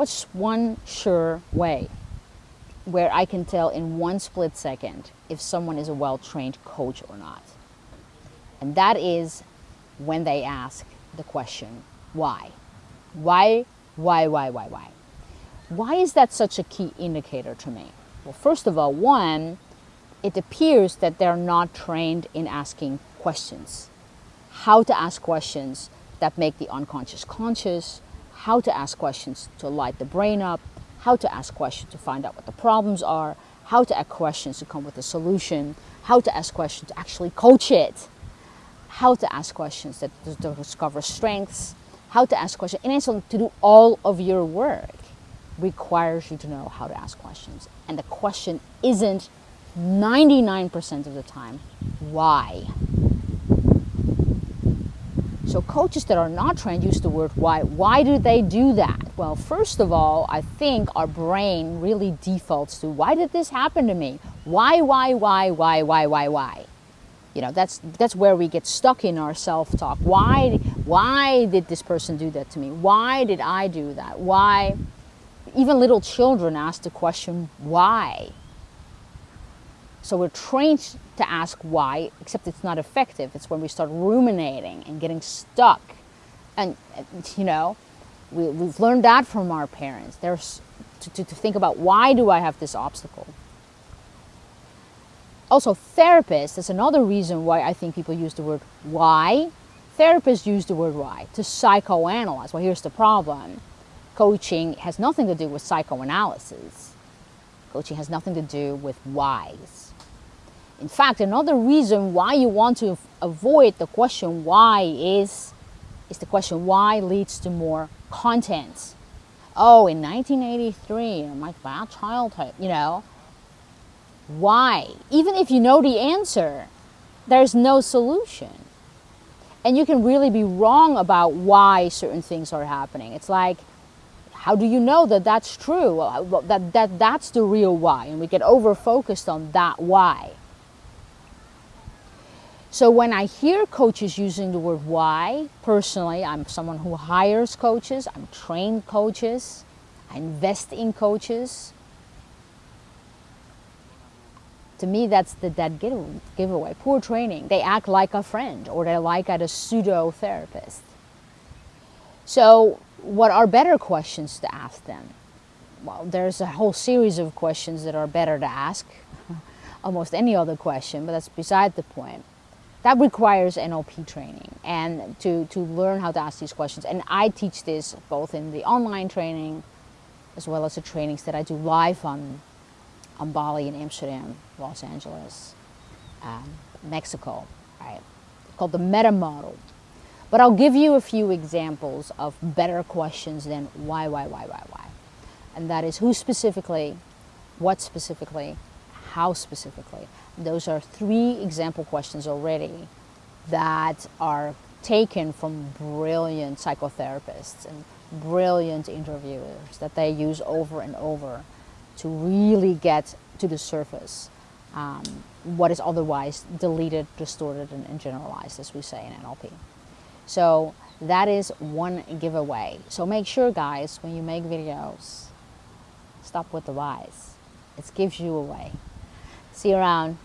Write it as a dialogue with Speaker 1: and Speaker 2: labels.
Speaker 1: What's one sure way where I can tell in one split second if someone is a well-trained coach or not? And that is when they ask the question, why? Why, why, why, why, why? Why is that such a key indicator to me? Well, first of all, one, it appears that they're not trained in asking questions. How to ask questions that make the unconscious conscious, how to ask questions to light the brain up, how to ask questions to find out what the problems are, how to ask questions to come with a solution, how to ask questions to actually coach it, how to ask questions that to discover strengths, how to ask questions, and also to do all of your work requires you to know how to ask questions. And the question isn't 99% of the time, why? So coaches that are not trained use the word why. Why do they do that? Well, first of all, I think our brain really defaults to why did this happen to me? Why, why, why, why, why, why, why? You know, that's that's where we get stuck in our self-talk. Why why did this person do that to me? Why did I do that? Why even little children ask the question why? So we're trained to ask why, except it's not effective. It's when we start ruminating and getting stuck. And, you know, we, have learned that from our parents. There's to, to, to think about why do I have this obstacle? Also, therapists, that's another reason why I think people use the word why. Therapists use the word why to psychoanalyze. Well, here's the problem. Coaching has nothing to do with psychoanalysis. Coaching has nothing to do with whys. In fact, another reason why you want to avoid the question why is, is the question why leads to more content. Oh, in 1983, my bad childhood, you know, why? Even if you know the answer, there's no solution. And you can really be wrong about why certain things are happening. It's like, how do you know that that's true? That, that, that's the real why. And we get over focused on that why. So when I hear coaches using the word why, personally, I'm someone who hires coaches, I'm trained coaches, I invest in coaches. To me, that's the dead giveaway. Poor training. They act like a friend or they like at a pseudo therapist. So what are better questions to ask them? Well, there's a whole series of questions that are better to ask. Almost any other question, but that's beside the point that requires NLP training and to, to learn how to ask these questions. And I teach this both in the online training as well as the trainings that I do live on, on Bali in Amsterdam, Los Angeles, um, Mexico, right? It's called the meta model. But I'll give you a few examples of better questions than why, why, why, why, why. And that is who specifically, what specifically, how specifically. Those are three example questions already that are taken from brilliant psychotherapists and brilliant interviewers that they use over and over to really get to the surface um, what is otherwise deleted, distorted, and, and generalized, as we say in NLP. So that is one giveaway. So make sure, guys, when you make videos, stop with the whys. It gives you away. See you around.